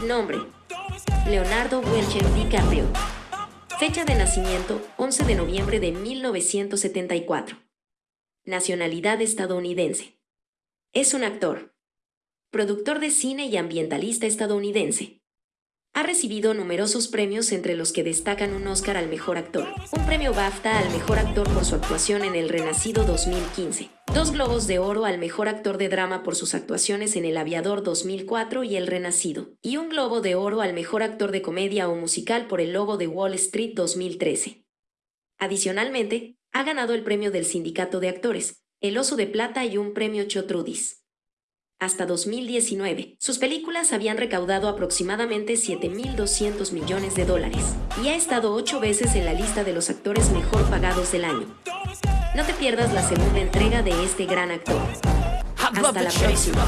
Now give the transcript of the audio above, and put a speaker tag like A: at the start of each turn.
A: Nombre. Leonardo Welcher DiCaprio. Fecha de nacimiento, 11 de noviembre de 1974. Nacionalidad estadounidense. Es un actor, productor de cine y ambientalista estadounidense. Ha recibido numerosos premios entre los que destacan un Oscar al Mejor Actor, un premio BAFTA al Mejor Actor por su actuación en El Renacido 2015, dos Globos de Oro al Mejor Actor de Drama por sus actuaciones en El Aviador 2004 y El Renacido, y un Globo de Oro al Mejor Actor de Comedia o Musical por El Lobo de Wall Street 2013. Adicionalmente, ha ganado el premio del Sindicato de Actores, el Oso de Plata y un premio Chotrudis. Hasta 2019, sus películas habían recaudado aproximadamente 7.200 millones de dólares y ha estado ocho veces en la lista de los actores mejor pagados del año. No te pierdas la segunda entrega de este gran actor. Hasta la próxima.